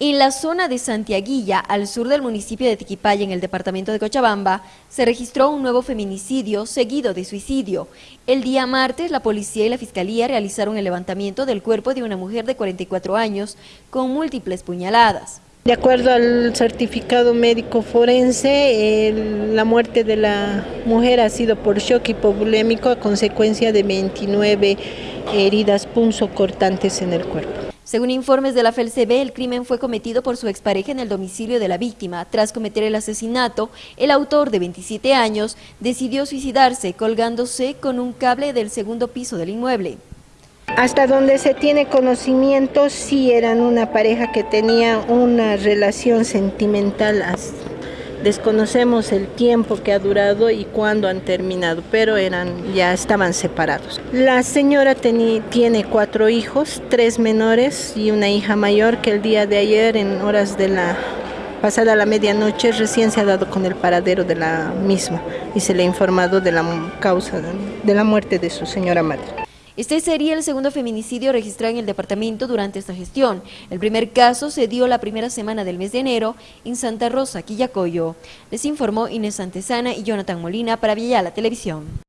En la zona de Santiaguilla, al sur del municipio de Tiquipaya, en el departamento de Cochabamba, se registró un nuevo feminicidio seguido de suicidio. El día martes, la policía y la fiscalía realizaron el levantamiento del cuerpo de una mujer de 44 años con múltiples puñaladas. De acuerdo al certificado médico forense, la muerte de la mujer ha sido por shock hipovolémico a consecuencia de 29 heridas punzocortantes en el cuerpo. Según informes de la FELCB, el crimen fue cometido por su expareja en el domicilio de la víctima. Tras cometer el asesinato, el autor de 27 años decidió suicidarse colgándose con un cable del segundo piso del inmueble. Hasta donde se tiene conocimiento, sí eran una pareja que tenía una relación sentimental Desconocemos el tiempo que ha durado y cuándo han terminado, pero eran, ya estaban separados. La señora tiene cuatro hijos, tres menores y una hija mayor que el día de ayer, en horas de la pasada la medianoche, recién se ha dado con el paradero de la misma y se le ha informado de la causa de la muerte de su señora madre. Este sería el segundo feminicidio registrado en el departamento durante esta gestión. El primer caso se dio la primera semana del mes de enero en Santa Rosa, Quillacoyo. Les informó Inés Santesana y Jonathan Molina para la Televisión.